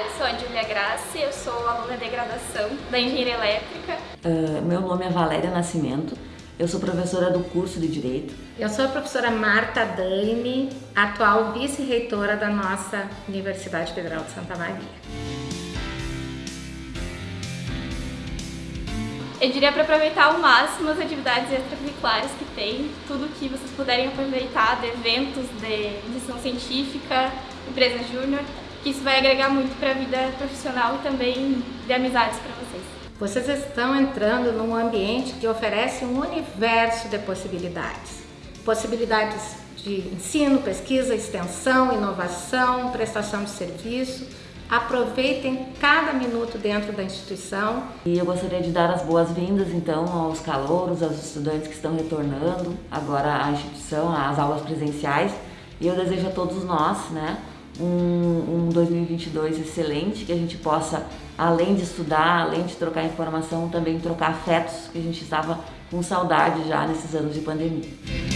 Eu sou a Julia Graça, eu sou aluna de graduação da Engenharia Elétrica. Uh, meu nome é Valéria Nascimento, eu sou professora do curso de Direito. Eu sou a professora Marta Dani, atual vice-reitora da nossa Universidade Federal de Santa Maria. Eu diria para aproveitar ao máximo as atividades extracurriculares que tem, tudo que vocês puderem aproveitar de eventos de iniciação científica, empresa júnior, que isso vai agregar muito para a vida profissional e também de amizades para vocês. Vocês estão entrando num ambiente que oferece um universo de possibilidades. Possibilidades de ensino, pesquisa, extensão, inovação, prestação de serviço, aproveitem cada minuto dentro da instituição. E eu gostaria de dar as boas-vindas então aos calouros, aos estudantes que estão retornando agora à instituição, às aulas presenciais. E eu desejo a todos nós, né, um, um 2022 excelente, que a gente possa, além de estudar, além de trocar informação, também trocar afetos, que a gente estava com saudade já nesses anos de pandemia.